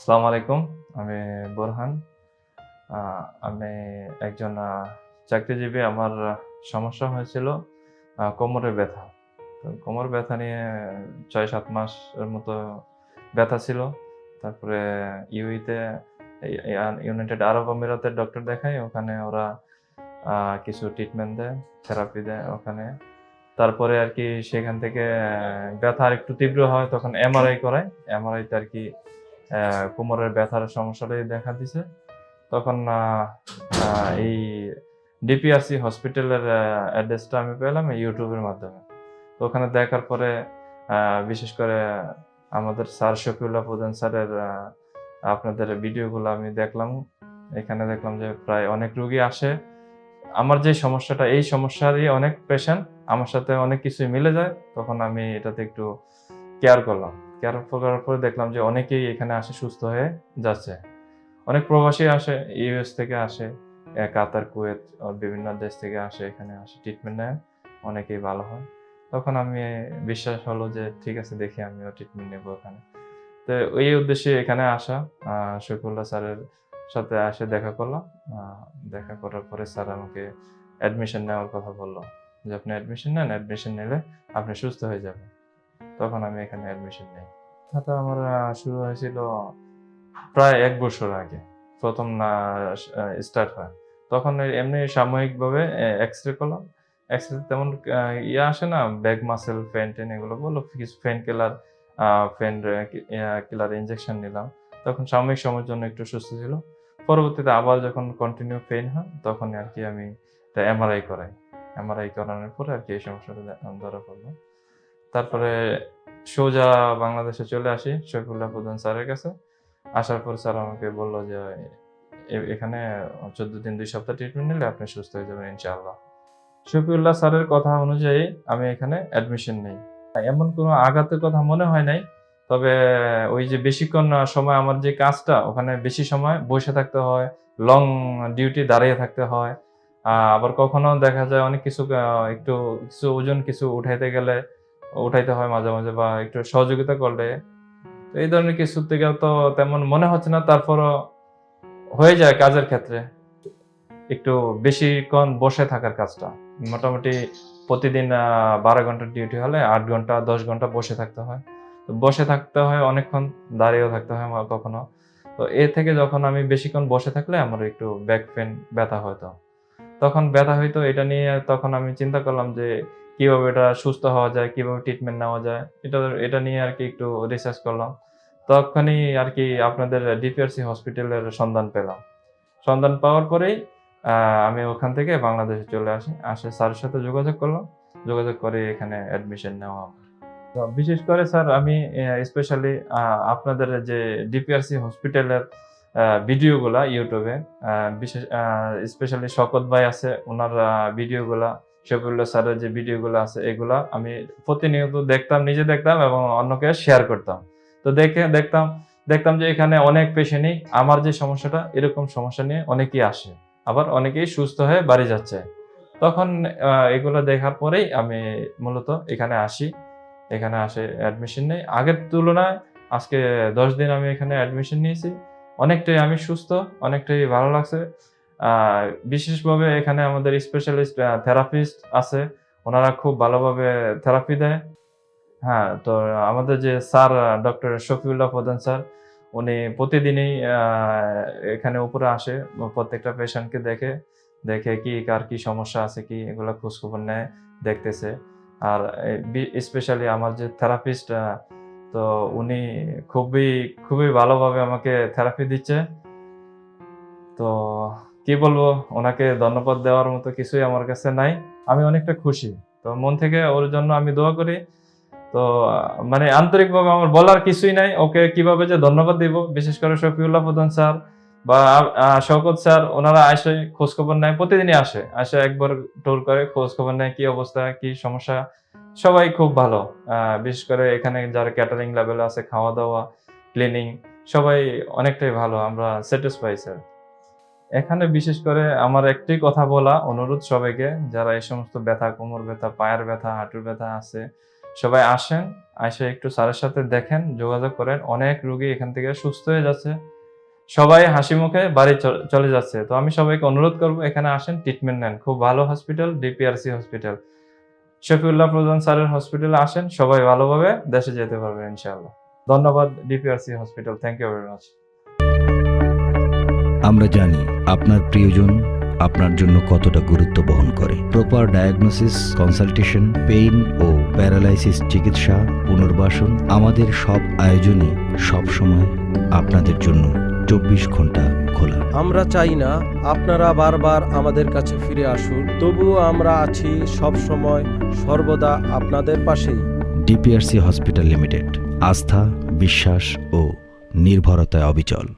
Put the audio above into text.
আসসালামু আলাইকুম, আমি বোরহান। আমি একজন চাকরিজীবী। আমার সমস্যা হয়েছিল কোমরের ব্যথা। কোমর ব্যথা নিয়ে ছয় সাত মাসের মতো ব্যথা ছিল। তারপরে ইউইতে ইউনাইটেড আরব আমিরাতের ডক্টর দেখাই ওখানে ওরা কিছু ট্রিটমেন্ট দেয় থেরাপি দেয় ওখানে। তারপরে আর কি সেখান থেকে ব্যথা আর একটু তীব্র হয়, তখন এমআরআই করায়। এমআরআইতে আর কি কোমরের ব্যথার সমস্যাটাই দেখা দিছে। তখন এই ডিপিআরসি হসপিটালের অ্যাড্রেসটা আমি পেলাম ইউটিউবের মাধ্যমে। তো ওখানে দেখার পরে বিশেষ করে আমাদের স্যার শফিউল্লাহ প্রধান স্যারের আপনাদের ভিডিওগুলো আমি দেখলাম। এখানে দেখলাম যে প্রায় অনেক রুগী আসে। আমার যে সমস্যাটা, এই সমস্যারই অনেক পেশেন্ট আমার সাথে অনেক কিছুই মিলে যায়। তখন আমি এটাতে একটু কেয়ার করলাম। কেয়ার করার পরে দেখলাম যে অনেকেই এখানে আসে সুস্থ হয়ে যাচ্ছে। অনেক প্রবাসী আসে ইউএস থেকে আসে কাতার কুয়েত বিভিন্ন দেশ থেকে আসে এখানে আসে ট্রিটমেন্ট নেয় অনেকেই ভালো হয়। তখন আমি বিশ্বাস হলো যে ঠিক আছে দেখি আমিও ট্রিটমেন্ট নেব এখানে। তো এই উদ্দেশ্যে এখানে আসা আহ, শফিউল্লাহ স্যারের সাথে আসে দেখা করলাম। দেখা করার পরে স্যার আমাকে অ্যাডমিশন নেওয়ার কথা বলল যে আপনি অ্যাডমিশন নেন অ্যাডমিশন নিলে আপনি সুস্থ হয়ে যাবেন। তখন আমি এখানে অ্যাডমিশন নিই। ব্যথাটা আমার শুরু হয়েছিল প্রায় এক বছর আগে প্রথম না স্টার্ট হয়। তখন এমনি সাময়িকভাবে এক্স রে করলাম। এক্স রে তেমন ইয়ে আসে না ব্যাক মাসেল ফ্যান টেন এগুলো বলল কিছু ফেন কিলার ফ্যান কিলার ইঞ্জেকশন নিলাম। তখন সাময়িক সময়ের জন্য একটু সুস্থ ছিল। পরবর্তীতে আবার যখন কন্টিনিউ পেন হয় তখন আর কি আমি এমআরআই করাই। এমআরআই করানোর পরে আর কি এই সমস্যাটা ধরা পড়ল। তারপরে সোজা বাংলাদেশে চলে আসি, শফিউল্লাহ প্রধান স্যারের কাছে। আসার পর স্যার আমাকে বলল যে এখানে চোদ্দ দিন, দুই সপ্তাহ ট্রিটমেন্ট নিলে আপনি সুস্থ হয়ে যাবেন ইনশাআল্লাহ। শফিউল্লাহ স্যারের কথা অনুযায়ী আমি এখানে অ্যাডমিশন নেই। এমন কোনো আঘাতের কথা মনে হয় নাই, তবে ওই যে বেশিক্ষণ সময় আমার যে কাজটা, ওখানে বেশি সময় বসে থাকতে হয় লং ডিউটি দাঁড়িয়ে থাকতে হয়। আবার কখনো দেখা যায় অনেক কিছু একটু কিছু ওজন কিছু উঠাইতে গেলে উঠাইতে হয় মাঝে মাঝে বা একটু সহযোগিতা করলে। এই ধরনের কিছু থেকে তো তেমন মনে হচ্ছে না, তারপরও হয়ে যায় কাজের ক্ষেত্রে। একটু বেশিক্ষণ বসে থাকার কাজটা। মোটামুটি প্রতিদিন বারো ঘণ্টার ডিউটি হলে আট ঘণ্টা, দশ ঘণ্টা বসে থাকতে হয়। তো বসে থাকতে হয় অনেকক্ষণ, দাঁড়িয়েও থাকতে হয় আমার কখনো। তো এ থেকে যখন আমি বেশিক্ষণ বসে থাকলে আমার একটু ব্যাক পেন ব্যথা হতো তখন ব্যথা হইতো, এটা নিয়ে তখন আমি চিন্তা করলাম যে কীভাবে এটা সুস্থ হওয়া যায়, কীভাবে ট্রিটমেন্ট নেওয়া যায়, এটা এটা নিয়ে আর কি একটু রিসার্চ করলাম। তখনই আর কি আপনাদের ডিপিআরসি হসপিটালের সন্ধান পেলাম। সন্ধান পাওয়ার পরেই আমি ওখান থেকে বাংলাদেশে চলে আসি, আসে স্যারের সাথে যোগাযোগ করলাম। যোগাযোগ করে এখানে অ্যাডমিশন নেওয়া আমার। তো বিশেষ করে স্যার, আমি স্পেশালি আপনাদের যে ডিপিআরসি হসপিটালের ভিডিওগুলা ইউটিউবে বিশেষ স্পেশালি শকত ভাই আছে ওনার ভিডিওগুলা শফিউল্লাহ স্যারের যে ভিডিওগুলো আছে, এগুলা আমি প্রতিনিয়ত দেখতাম, নিজে দেখতাম এবং অন্যকে শেয়ার করতাম। তো দেখে, দেখতাম দেখতাম যে এখানে অনেক পেশেন্টই আমার যে সমস্যাটা, এরকম সমস্যা নিয়ে অনেকেই আসে। আবার অনেকেই সুস্থ হয়ে বাড়ি যাচ্ছে। তখন এগুলো দেখার পরেই আমি মূলত এখানে আসি। এখানে আসে অ্যাডমিশন নেই। আগের তুলনায় আজকে দশ দিন আমি এখানে অ্যাডমিশন নিয়েছি। অনেকটাই আমি সুস্থ, অনেকটাই ভালো লাগছে। বিশেষভাবে এখানে আমাদের স্পেশালিস্ট থেরাপিস্ট আছে। ওনারা খুব ভালোভাবে থেরাপি দেয়। হ্যাঁ তো আমাদের যে স্যার ডক্টর শফিউল্লাহ প্রধান স্যার, উনি প্রতিদিনই এখানে উপরে আসে, প্রত্যেকটা পেশেন্টকে দেখে দেখে কি, কার কি সমস্যা আছে, কি এগুলো খোঁজখবর নেয়, দেখতেছে। আর স্পেশালি আমার যে থেরাপিস্ট তো উনি খুবই খুবই ভালোভাবে আমাকে থেরাপি দিচ্ছে। তো কি বলব, ওনাকে ধন্যবাদ দেওয়ার মতো কিছুই আমার কাছে নাই। আমি অনেকটা খুশি। তো মন থেকে ওর জন্য আমি দোয়া করি। তো মানে আন্তরিকভাবে আমার বলার কিছুই নাই। ওকে কীভাবে যে ধন্যবাদ দিব, বিশেষ করে শফিউল্লাহ প্রধান স্যার বা শওকত স্যার, ওনারা আসে খোঁজ খবর নেয়, প্রতিদিনই আসে। আসে একবার টোর করে খোঁজ খবর নেয়, কি অবস্থা, কি সমস্যা। সবাই খুব ভালো। বিশেষ করে এখানে যারা ক্যাটারিং লেভেল আছে খাওয়া দাওয়া ক্লিনিং সবাই অনেকটাই ভালো। আমরা স্যাটিসফাই স্যার এখানে বিশেষ করে আমার একটাই কথা বলা অনুরোধ সবাইকে, যারা এই সমস্ত ব্যথা, কোমর ব্যথা, পায়ের ব্যথা, হাঁটুর ব্যথা আছে, সবাই আসেন এসে একটু স্যারের সাথে দেখেন, যোগাযোগ করেন, অনেক রুগী এখান থেকে সুস্থ হয়ে যাচ্ছে। সবাই হাসি মুখে বাড়ি চলে যাচ্ছে। তো আমি সবাইকে অনুরোধ করব, এখানে আসেন ট্রিটমেন্ট নেন। খুব ভালো হসপিটাল ডিপিআরসি হসপিটাল শফিউল্লাহ প্রধান স্যারের হসপিটালে আসেন, সবাই ভালোভাবে দেশে যেতে পারবেন ইনশাআল্লাহ। ধন্যবাদ DPRC hospital thank you very much আমরা জানি আপনার প্রিয়জন আপনার জন্য কতটা গুরুত্ব বহন করে। প্রপার ডায়াগনোসিস কনসালটেশন পেইন ও প্যারালাইসিস চিকিৎসা পুনর্বাসন আমাদের সব আয়োজনই সবসময় আপনাদের জন্য চব্বিশ ঘণ্টা খোলা। আমরা চাই না আপনারা বারবার আমাদের কাছে ফিরে আসুন তবুও আমরা আছি সব সময় সর্বদা আপনাদের পাশেই। ডিপিআরসি হসপিটাল লিমিটেড আস্থা বিশ্বাস ও নির্ভরতায় অবিচল।